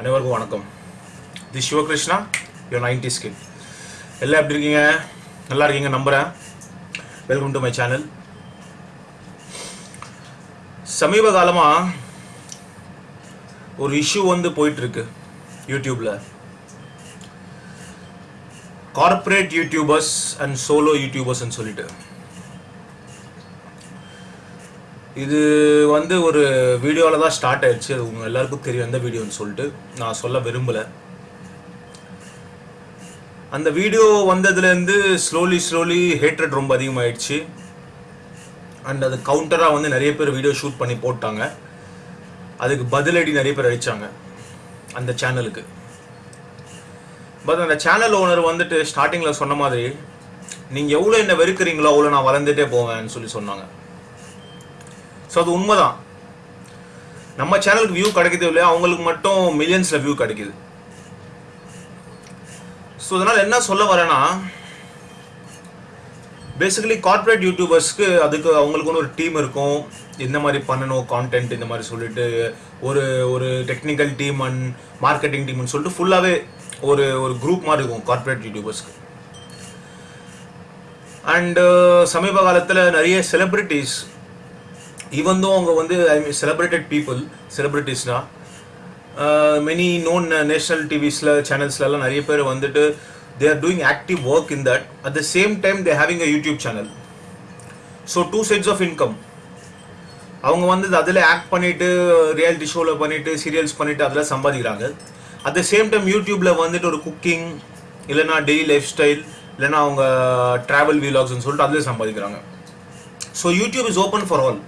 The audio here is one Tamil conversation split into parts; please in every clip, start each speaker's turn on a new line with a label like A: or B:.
A: அனைவருக்கும் வணக்கம் the Sivakrishna yo ninety skill எல்லாம் எப்படி இருக்கீங்க நல்லா இருக்கீங்க நம்புகிறேன் வெல்கம் டு மை சேனல் சமீப காலமாக ஒரு இஷ்யூ வந்து போயிட்டுருக்கு யூடியூப்பில் கார்ப்பரேட் யூடியூபர்ஸ் அண்ட் சோலோ யூடியூபர்ஸ்ன்னு சொல்லிட்டு இது வந்து ஒரு வீடியோவில் தான் ஸ்டார்ட் ஆயிடுச்சு அது உங்கள் எல்லாருக்கும் தெரியும் எந்த வீடியோன்னு சொல்லிட்டு நான் சொல்ல விரும்பலை அந்த வீடியோ வந்ததுலேருந்து ஸ்லோலி ஸ்லோலி ஹேட்ரட் ரொம்ப அதிகமாகிடுச்சு அண்ட் அது கவுண்டராக வந்து நிறைய பேர் வீடியோ ஷூட் பண்ணி போட்டாங்க அதுக்கு பதிலடி நிறைய பேர் அடித்தாங்க அந்த சேனலுக்கு பட் அந்த சேனல் ஓனர் வந்துட்டு ஸ்டார்டிங்கில் சொன்ன மாதிரி நீங்கள் எவ்வளோ என்ன வெறுக்கிறீங்களோ அவ்வளோ நான் வளர்ந்துட்டே போவேன்னு சொல்லி சொன்னாங்க ஸோ அது உண்மைதான் நம்ம சேனலுக்கு வியூ கிடைக்கிது இல்லையா அவங்களுக்கு மட்டும் மில்லியன்ஸில் வியூ கிடைக்கிது ஸோ அதனால் என்ன சொல்ல வரேன்னா பேசிக்கலி கார்ப்பரேட் யூடியூபர்ஸ்க்கு அதுக்கு அவங்களுக்கு ஒன்று ஒரு டீம் இருக்கும் இந்த மாதிரி பண்ணணும் கான்டென்ட் இந்த மாதிரி சொல்லிட்டு ஒரு ஒரு டெக்னிக்கல் டீம் அண்ட் மார்க்கெட்டிங் டீம்னு சொல்லிட்டு ஃபுல்லாகவே ஒரு ஒரு குரூப் மாதிரி இருக்கும் கார்ப்பரேட் யூடியூபர்ஸ்க்கு அண்டு சமீப காலத்தில் நிறைய செலிப்ரிட்டிஸ் ஈவன் தோ அவங்க வந்து ஐ மீன் செலிப்ரேட்டட் பீப்புள் செலிப்ரிட்டிஸ்னா மெனி நோன் நேஷ்னல் டிவிஸில் சேனல்ஸ்லலாம் நிறைய பேர் வந்துட்டு they are doing active work in that at the same time they having a YouTube channel so two sides of income அவங்க வந்து அதில் ஆக்ட் பண்ணிவிட்டு ரியாலிட்டி ஷோவில் பண்ணிவிட்டு சீரியல்ஸ் பண்ணிவிட்டு அதில் சம்பாதிக்கிறாங்க அட் த சேம் டைம் யூடியூப்பில் வந்துட்டு ஒரு குக்கிங் இல்லைனா டெய்லி லைஃப் ஸ்டைல் இல்லைனா அவங்க ட்ராவல் வீலாக்ஸ்ன்னு சொல்லிட்டு அதில் சம்பாதிக்கிறாங்க so YouTube is open for all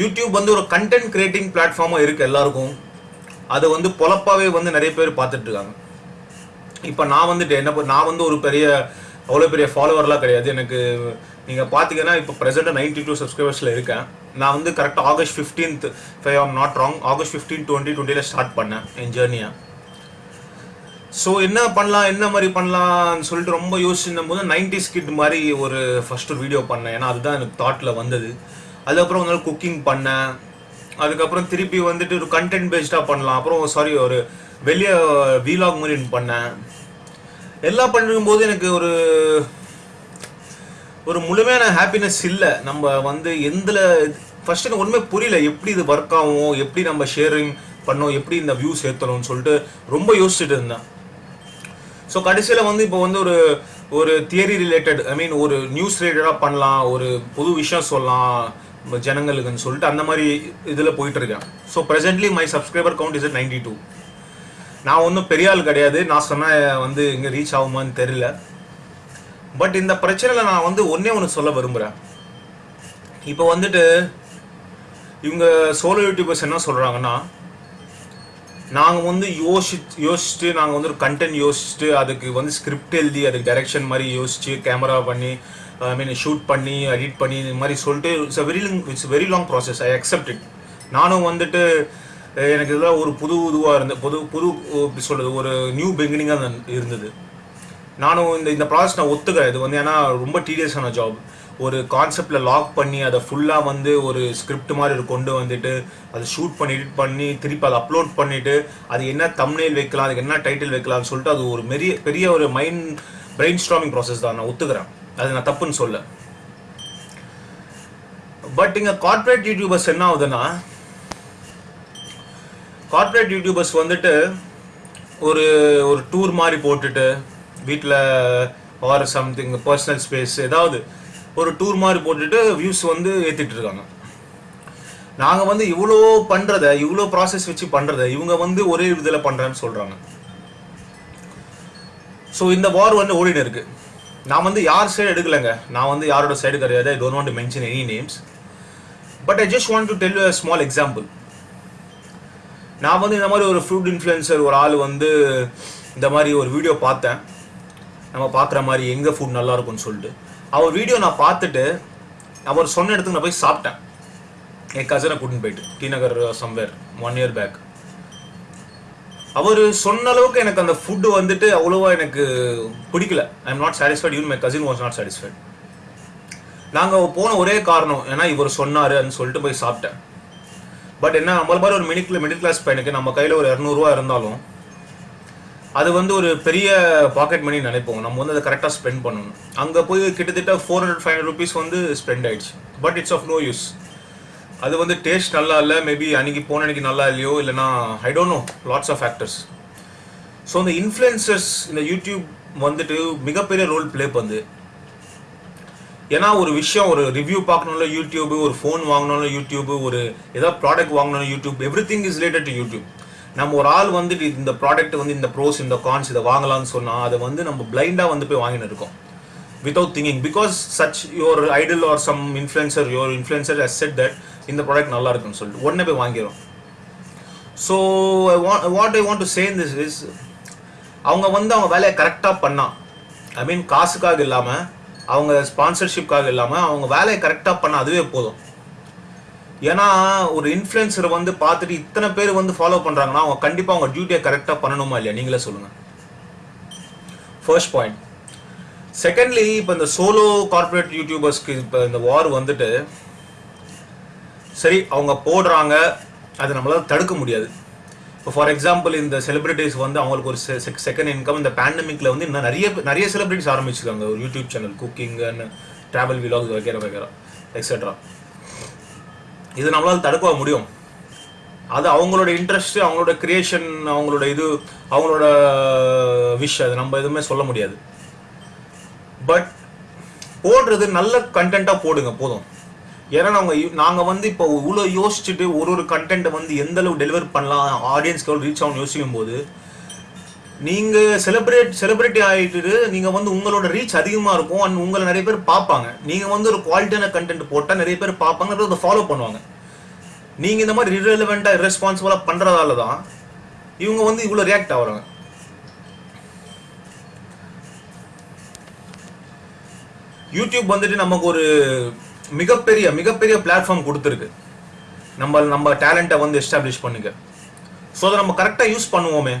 A: YouTube வந்து ஒரு கண்டென்ட் கிரியேட்டிங் பிளாட்ஃபார்மாக இருக்குது எல்லாருக்கும் அதை வந்து பொழப்பாகவே வந்து நிறைய பேர் பார்த்துட்ருக்காங்க இப்போ நான் வந்துட்டு என்ன நான் வந்து ஒரு பெரிய அவ்வளோ பெரிய ஃபாலோவர்லாம் கிடையாது எனக்கு நீங்கள் பார்த்தீங்கன்னா இப்போ ப்ரெசென்ட்டாக நைன்டி டூ சப்ஸ்கிரைபர்ஸில் இருக்கேன் நான் வந்து கரெக்டாக August fifteenth if I am not wrong August fifteen twenty டுவெண்ட்டியில் ஸ்டார்ட் பண்ணேன் என் ஜேர்னியை ஸோ என்ன பண்ணலாம் என்ன மாதிரி பண்ணலாம்னு சொல்லிட்டு ரொம்ப யோசிச்சுன்னும் போது நைன்டிஸ் கிட் மாதிரி ஒரு ஃபஸ்ட்டு வீடியோ பண்ணேன் ஏன்னா அதுதான் எனக்கு தாட்டில் வந்தது அதுக்கப்புறம் உங்களால் குக்கிங் பண்ணேன் அதுக்கப்புறம் திருப்பி வந்துட்டு ஒரு கண்டென்ட் பேஸ்டாக பண்ணலாம் அப்புறம் சாரி ஒரு வெளியே வீலாக் மாதிரி பண்ணேன் எல்லாம் பண்ணும்போது எனக்கு ஒரு ஒரு முழுமையான ஹாப்பினஸ் இல்லை நம்ம வந்து எந்தில் ஃபஸ்ட்டு எனக்கு ஒன்றுமே புரியல எப்படி இது ஒர்க் ஆகும் எப்படி நம்ம ஷேரிங் பண்ணோம் எப்படி இந்த வியூஸ் சேர்த்தணும்னு சொல்லிட்டு ரொம்ப யோசிச்சுட்டு இருந்தேன் ஸோ கடைசியில் வந்து இப்போ வந்து ஒரு ஒரு தியரி ரிலேட்டட் ஐ மீன் ஒரு நியூஸ் ரிலேட்டடாக பண்ணலாம் ஒரு புது விஷயம் சொல்லலாம் ஜனங்களுக்குன்னு சொல்லிட்டு அந்த மாதிரி இதில் போயிட்டுருக்கேன் so presently my subscriber count is ninety two நான் ஒன்றும் பெரிய ஆள் கிடையாது நான் சொன்னால் வந்து இங்கே ரீச் ஆகுமான்னு தெரியல பட் இந்த பிரச்சனையில் நான் வந்து ஒன்றே ஒன்று சொல்ல விரும்புகிறேன் இப்போ வந்துட்டு இவங்க சோலோ யூடியூபர்ஸ் என்ன சொல்கிறாங்கன்னா நாங்கள் வந்து யோசி யோசிச்சுட்டு நாங்கள் வந்து ஒரு கண்டென்ட் யோசிச்சுட்டு அதுக்கு வந்து ஸ்கிரிப்ட் எழுதி அதுக்கு டைரெக்ஷன் மாதிரி யோசித்து கேமரா பண்ணி ஐ மீன் ஷூட் பண்ணி எடிட் பண்ணி இந்த மாதிரி சொல்லிட்டு it's a very it's very long process I accept it நானும் வந்துட்டு எனக்கு இதெல்லாம் ஒரு புது இதுவாக இருந்தது புது புது இப்படி சொல்கிறது ஒரு நியூ பிகினிங்காக இருந்தது நானும் இந்த இந்த ப்ராசஸ் நான் ஒத்துக்கிறேன் இது வந்து ஏன்னா ரொம்ப டீடியஸான ஜாப் ஒரு கான்செப்டில் லாக் பண்ணி அதை ஃபுல்லாக வந்து ஒரு ஸ்கிரிப்ட் மாதிரி கொண்டு வந்துட்டு அதை ஷூட் பண்ணி எடிட் பண்ணி திருப்பி அதை அப்லோட் பண்ணிவிட்டு அது என்ன தம்னேல் வைக்கலாம் அதுக்கு என்ன டைட்டில் வைக்கலாம்னு சொல்லிட்டு அது ஒரு பெரிய பெரிய ஒரு மைண்ட் பிரெயின் ஸ்ட்ராமிங் ப்ராசஸ் தான் நான் ஒத்துக்கிறேன் அது நான் தப்புன்னு சொல்ல பட் இங்க கார்ப்பரேட் யூடியூபர்ஸ் என்ன ஆகுதுன்னா கார்ப்பரேட் யூடியூபர்ஸ் வந்துட்டு ஒரு ஒரு டூர் மாதிரி போட்டுட்டு வீட்டில் ஆர் சம்திங் பர்சனல் ஸ்பேஸ் ஏதாவது ஒரு டூர் மாதிரி போட்டுட்டு வியூஸ் வந்து ஏற்றிட்டு இருக்காங்க நாங்கள் வந்து இவ்வளோ பண்ணுறத இவ்வளோ ப்ராசஸ் வச்சு பண்ணுறத இவங்க வந்து ஒரே இதில் பண்ணுறான்னு சொல்கிறாங்க ஸோ இந்த வார் வந்து ஓடினு இருக்குது நான் வந்து யார் சைடு எடுக்கலைங்க நான் வந்து யாரோட சைடு கிடையாது I don't want to mention any names but I just want to tell a small example நான் வந்து இந்த மாதிரி ஒரு ஃப்ரூட் இன்ஃப்ளூயன்சர் ஒரு ஆள் வந்து இந்த மாதிரி ஒரு வீடியோ பார்த்தேன் நம்ம பார்க்குற மாதிரி எங்கே ஃபுட் நல்லாயிருக்கும்னு சொல்லிட்டு அவர் வீடியோ நான் பார்த்துட்டு அவர் சொன்ன இடத்துக்கு நான் போய் சாப்பிட்டேன் என் கசனை கூட்டின்னு போயிட்டு T Nagar somewhere one year back அவர் சொன்ன அளவுக்கு எனக்கு அந்த ஃபுட்டு வந்துட்டு அவ்வளோவா எனக்கு பிடிக்கல I am not satisfied even my cousin was not satisfied நாங்கள் போன ஒரே காரணம் ஏன்னா இவர் சொன்னார் அப்படின்னு சொல்லிட்டு போய் சாப்பிட்டேன் பட் என்ன நம்மள மாதிரி ஒரு மிடில் மிடில் கிளாஸ் பையனுக்கு நம்ம கையில் ஒரு இரநூறுவா இருந்தாலும் அது வந்து ஒரு பெரிய பாக்கெட் மணி நினைப்போம் நம்ம வந்து அதை கரெக்டாக ஸ்பெண்ட் பண்ணணும் அங்கே போய் கிட்டத்தட்ட four hundred five hundred rupees வந்து ஸ்பெண்ட் ஆயிடுச்சு but it's of no use அது வந்து டேஸ்ட் நல்லா இல்லை மேபி அன்றைக்கி போன அன்றைக்கி நல்லா இல்லையோ இல்லைனா I don't know lots of factors so இந்த இன்ஃப்ளூயன்சர்ஸ் இந்த யூடியூப் வந்துட்டு மிகப்பெரிய ரோல் ப்ளே பண்ணுது ஏன்னா ஒரு விஷயம் ஒரு ரிவ்யூ பார்க்கணும்ல யூடியூப் ஒரு ஃபோன் வாங்கணும்ல யூடியூப் ஒரு ஏதாவது ப்ராடக்ட் வாங்கணும் YouTube everything is related to YouTube நம்ம ஒரு ஆள் வந்துட்டு இந்த ப்ராடக்ட் வந்து இந்த ப்ரோஸ் இந்த கான்ஸ் இதை வாங்கலாம்னு சொன்னால் அதை வந்து நம்ம பிளைண்டாக வந்து போய் வாங்கின்னு இருக்கோம் without thinking because such your idol or some influencer your influencer has said that இந்த ப்ராடக்ட் நல்லா இருக்குன்னு சொல்லிட்டு உடனே போய் வாங்கிடும் so I want what I want to say this is அவங்க வந்து அவங்க வேலையை கரெக்டாக பண்ணால் ஐ மீன் காசுக்காக இல்லாமல் அவங்க ஸ்பான்சர்ஷிப்காக இல்லாமல் அவங்க வேலையை கரெக்டாக பண்ணால் அதுவே போதும் ஏன்னா ஒரு இன்ஃப்ளூயன்சரை வந்து பார்த்துட்டு இத்தனை பேர் வந்து ஃபாலோ பண்ணுறாங்கன்னா அவங்க கண்டிப்பாக அவங்க டியூட்டியை கரெக்டாக பண்ணணுமா இல்லையா நீங்களே சொல்லுங்கள் ஃபர்ஸ்ட் பாயிண்ட் செகண்ட்லி இப்போ இந்த சோலோ கார்பரேட் யூடியூபர்ஸ்க்கு இப்போ இந்த வார் வந்துட்டு சரி அவங்க போடுறாங்க அதை நம்மளால் தடுக்க முடியாது இப்போ ஃபார் எக்ஸாம்பிள் இந்த செலிபிரிட்டிஸ் வந்து அவங்களுக்கு ஒரு செகண்ட் இன்கம் இந்த பேண்டமிக்கில் வந்து இன்னும் நிறைய நிறைய செலிபிரிட்டிஸ் ஆரம்பிச்சிருக்காங்க ஒரு YouTube channel cooking and travel vlogs வைக்கிற வைக்கிற எக்ஸெட்ரா இது நம்மளால் தடுக்க முடியும் அது அவங்களோட இன்ட்ரெஸ்ட் அவங்களோட கிரியேஷன் அவங்களோட இது அவங்களோட விஷ் அது நம்ம எதுவுமே சொல்ல முடியாது பட் போடுறது நல்ல கண்டென்ட்டாக போடுங்க போதும் ஏன்னா நாங்கள் நாங்கள் வந்து இப்போ இவ்வளோ யோசிச்சுட்டு ஒரு ஒரு கண்டென்ட்டை வந்து எந்த அளவு டெலிவர் பண்ணலாம் ஆடியன்ஸ்க்கு எவ்வளோ ரீச் ஆகும் யோசிக்கும் போது நீங்கள் செலிப்ரேட் செலிப்ரிட்டி ஆகிட்டு நீங்கள் வந்து உங்களோட ரீச் அதிகமாக இருக்கும் அண்ட் உங்களை நிறைய பேர் பார்ப்பாங்க நீங்கள் வந்து ஒரு குவாலிட்டியான கண்டென்ட் போட்டால் நிறைய பேர் பார்ப்பாங்க அதை ஃபாலோ பண்ணுவாங்க நீங்கள் இந்த மாதிரி ரிரெலவெண்ட்டாக ரெஸ்பான்சிபிளாக பண்ணுறதால தான் இவங்க வந்து இவ்வளோ ரியாக்ட் ஆகிறாங்க யூடியூப் வந்துட்டு நமக்கு ஒரு மிகப்பெரிய மிகப்பெரிய பிளாட்ஃபார்ம் கொடுத்துருக்கு நம்ம நம்ம டேலண்ட்டை வந்து எஸ்டாப்ளிஷ் பண்ணுங்க ஸோ அதை நம்ம கரெக்டாக யூஸ் பண்ணுவோமே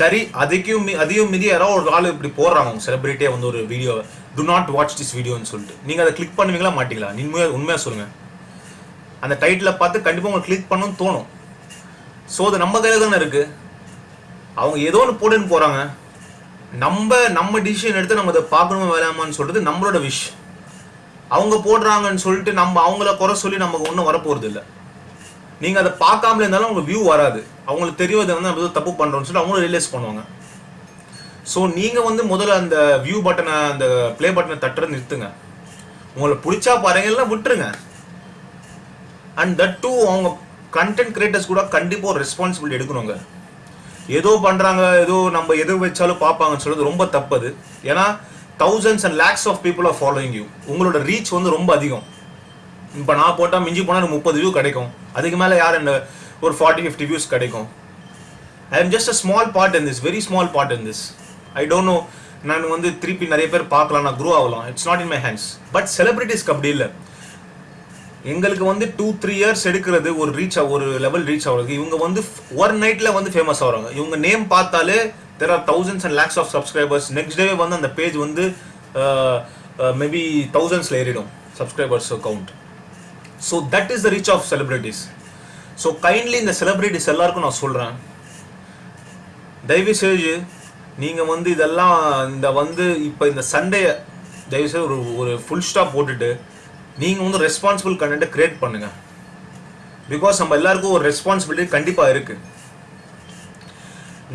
A: சரி அதுக்கும் அதையும் மீதி யாராவது ஒரு ஆள் இப்படி போடுறாங்க அவங்க செலிப்ரிட்டியாக வந்து ஒரு video to not watch this வீடியோன்னு சொல்லிட்டு நீங்கள் அதை கிளிக் பண்ணுவீங்களா மாட்டிங்களா உண்மையாக உண்மையாக சொல்லுங்கள் அந்த டைட்டில் பார்த்து கண்டிப்பாக உங்களுக்கு கிளிக் பண்ணணும்னு தோணும் ஸோ அது நம்ம கையில் தானே இருக்குது அவங்க ஏதோ ஒன்று போடுன்னு போகிறாங்க நம்ம நம்ம டிசிஷன் எடுத்து நம்ம அதை பார்க்கணுமா வேணாமான்னு சொல்கிறது நம்மளோட விஷ் அவங்க போடுறாங்கன்னு சொல்லிட்டு நம்ம அவங்கள குறை சொல்லி நமக்கு ஒன்றும் வரப்போகிறது இல்லை நீங்கள் அதை பார்க்காமல இருந்தாலும் அவங்க வியூ வராது அவங்களுக்கு தெரியாத வந்து நம்ம தப்பு பண்ணுறோம்னு சொல்லிட்டு அவங்களும் ரியலைஸ் பண்ணுவாங்க ஸோ நீங்கள் வந்து முதல்ல அந்த வியூ பட்டனை அந்த ப்ளே பட்டனை தட்டுறது நிறுத்துங்க உங்களை பிடிச்சா பாருங்க விட்டுருங்க அண்ட் தட் டூ அவங்க கண்டென்ட் கிரியேட்டர்ஸ் கூட கண்டிப்பாக ஒரு ரெஸ்பான்சிபிலிட்டி எடுக்கணுங்க ஏதோ பண்ணுறாங்க ஏதோ நம்ம எது வச்சாலும் பார்ப்பாங்கன்னு சொல்கிறது ரொம்ப தப்பது ஏன்னா thousands and lakhs of people are following you உங்களோட ரீச் வந்து ரொம்ப அதிகம் இப்போ நான் போட்டால் மிஞ்சி போனால் எனக்கு முப்பது வியூ கிடைக்கும் அதுக்கு மேலே யார் என்ன ஒரு ஃபார்ட்டி ஃபிஃப்டி வியூஸ் கிடைக்கும் I am just a small part in this very small part in this I don't know நான் வந்து திருப்பி நிறைய பேர் பார்க்கலாம் நான் குரூ ஆகலாம் it's not in my hands but செலிபிரிட்டிஸ்க்கு அப்படி இல்லை எங்களுக்கு வந்து டூ த்ரீ இயர்ஸ் எடுக்கிறது ஒரு ரீச் ஒரு லெவல் ரீச் ஆகுறது இவங்க வந்து ஒரு நைட்டில் வந்து ஃபேமஸ் ஆகிறாங்க இவங்க நேம் பார்த்தாலே there are thousands and lakhs of subscribers next day வந்து அந்த பேஜ் வந்து மேபி தௌசண்ட்ஸில் ஏறிடும் subscribers count so that is the reach of celebrities so kindly இந்த செலிபிரிட்டிஸ் எல்லாருக்கும் நான் சொல்கிறேன் தயவு செஞ்சு நீங்கள் வந்து இதெல்லாம் இந்த வந்து இப்போ இந்த சண்டே தயவு ஒரு ஒரு ஃபுல் ஸ்டாப் போட்டுட்டு நீங்கள் வந்து ரெஸ்பான்சிபிள் கண்டென்ட்டை க்ரியேட் பண்ணுங்கள் பிகாஸ் நம்ம எல்லாருக்கும் ஒரு ரெஸ்பான்சிபிலிட்டி கண்டிப்பாக இருக்குது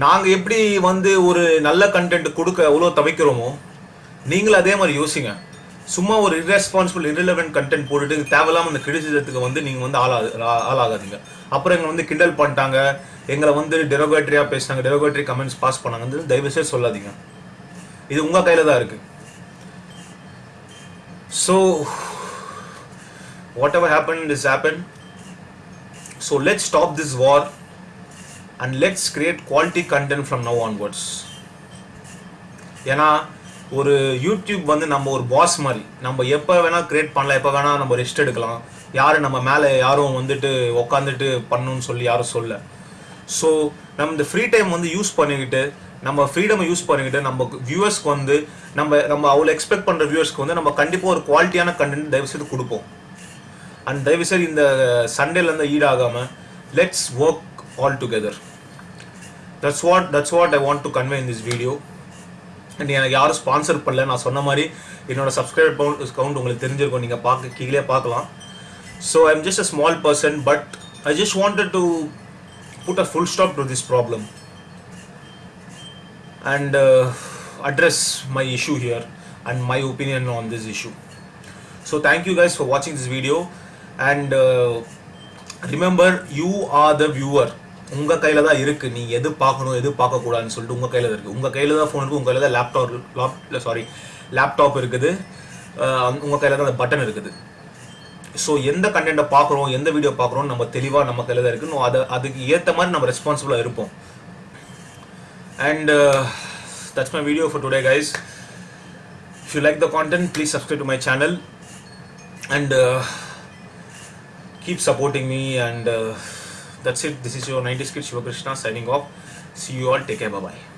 A: நாங்கள் எப்படி வந்து ஒரு நல்ல கண்டென்ட் கொடுக்க எவ்வளோ தவிக்கிறோமோ நீங்களும் அதே மாதிரி யோசிங்க சும்மா ஒரு இர்ரெஸ்பான்சிபிள் இரிலவென்ட் கண்டென்ட் போட்டுட்டு தேவையில்லாமல் அந்த கிடைச்சதுக்கு வந்து நீங்கள் வந்து ஆளா ஆளாகாதீங்க அப்புறம் எங்களை வந்து கிண்டல் பண்ணிட்டாங்க எங்களை வந்து டெரோகேட்ரியாக பேசினாங்க டெரோகேட்டரி கமெண்ட்ஸ் பாஸ் பண்ணாங்கன்னு தயவுசெய்து சொல்லாதீங்க இது உங்கள் கையில் தான் இருக்குது so whatever happened is happened so let's stop this war and let's create quality content from now onwards ஏன்னா ஒரு யூடியூப் வந்து நம்ம ஒரு பாஸ் மாதிரி நம்ம எப்போ வேணால் க்ரியேட் பண்ணலாம் எப்போ வேணால் நம்ம ரெஸ்ட் எடுக்கலாம் யார் நம்ம மேலே யாரும் வந்துட்டு உக்காந்துட்டு பண்ணணும்னு சொல்லி யாரும் சொல்ல ஸோ நம்ம இந்த ஃப்ரீ டைம் வந்து யூஸ் பண்ணிக்கிட்டு நம்ம ஃப்ரீடமை யூஸ் பண்ணிக்கிட்டு நம்ம வியூவர்ஸ்க்கு வந்து நம்ம நம்ம அவ்வளோ எக்ஸ்பெக்ட் பண்ணுற வியூவர்ஸ்க்கு வந்து நம்ம கண்டிப்பாக ஒரு குவாலிட்டியான கண்டென்ட் தயவுசெய்து கொடுப்போம் அண்ட் செய்து இந்த சண்டேலேருந்து ஈடாகாமல் let's work all together that's what that's what I want to convey in this video and எனக்கு யாரும் ஸ்பான்சர் பண்ணல நான் சொன்ன மாதிரி என்னோடய சப்ஸ்கிரைப் கவுண்ட் கவுண்ட் உங்களுக்கு தெரிஞ்சிருக்கும் நீங்கள் பார்க்க கீழே பார்க்கலாம் so I am just a small person but I just wanted to put a full stop to this problem and address my issue here and my opinion on this issue so thank you guys for வாட்சிங் this video and remember you are the viewer உங்கள் கையில் தான் இருக்குது நீ எது பார்க்கணும் எது பார்க்கக்கூடாதுன்னு சொல்லிட்டு உங்கள் கையில் இருக்குது உங்கள் கையில் தான் ஃபோன் இருக்குது உங்கள் கையில் தான் லேப்டாப் லாப் சாரி லேப்டாப் இருக்குது உங்கள் கையில் தான் அந்த பட்டன் இருக்குது ஸோ எந்த கண்டென்ட்டை பார்க்குறோம் எந்த வீடியோ பார்க்குறோம் நம்ம தெளிவாக நம்ம கையில் தான் இருக்குது அதை அதுக்கு ஏற்ற மாதிரி நம்ம ரெஸ்பான்சிபிளாக இருப்போம் and that's my video for today guys if you like the content please subscribe to my channel and uh, keep supporting me and uh, that's it this is your 90s kid Krishna signing off see you all take care bye bye